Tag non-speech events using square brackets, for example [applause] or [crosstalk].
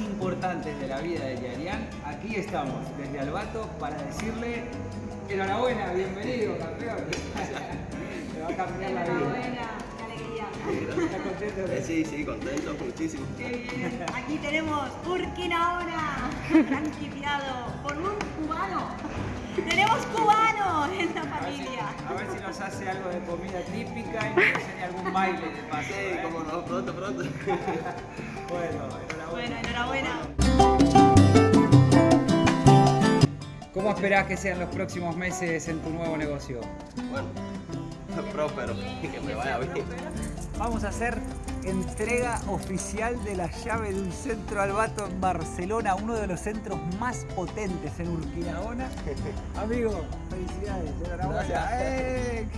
importantes de la vida de Yarian, aquí estamos desde Albato para decirle enhorabuena, bienvenido campeón. [laughs] Me va a cambiar la vida. Enhorabuena, qué alegría. ¿Estás contento? Eh, Sí, sí, contento, muchísimo. Qué bien. Aquí tenemos Urquinaona, franquiciado por un cubano. Tenemos cubanos en la A ver, si, familia. a ver si nos hace algo de comida típica y nos enseña algún baile de paso. Sí, ¿eh? cómo no, pronto, pronto. [laughs] Bueno, Bueno, enhorabuena. ¿Cómo esperás que sean los próximos meses en tu nuevo negocio? Bueno, [laughs] próspero, que me vaya bien. Vamos a hacer entrega oficial de la llave de un centro Albato en Barcelona, uno de los centros más potentes en Urquinaona. [laughs] Amigo, felicidades, enhorabuena. Gracias. ¡Eh,